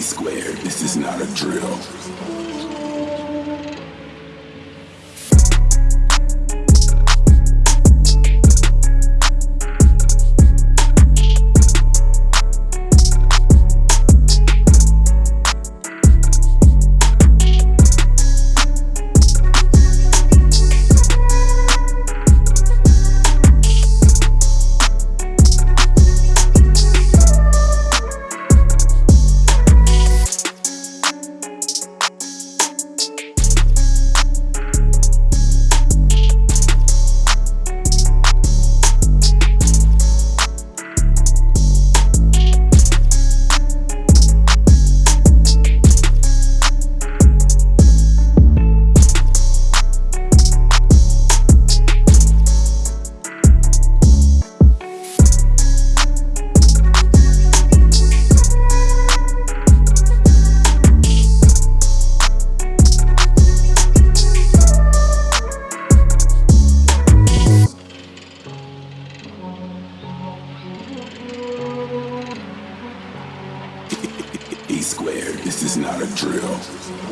Squared, this is not a drill. squared. This is not a drill.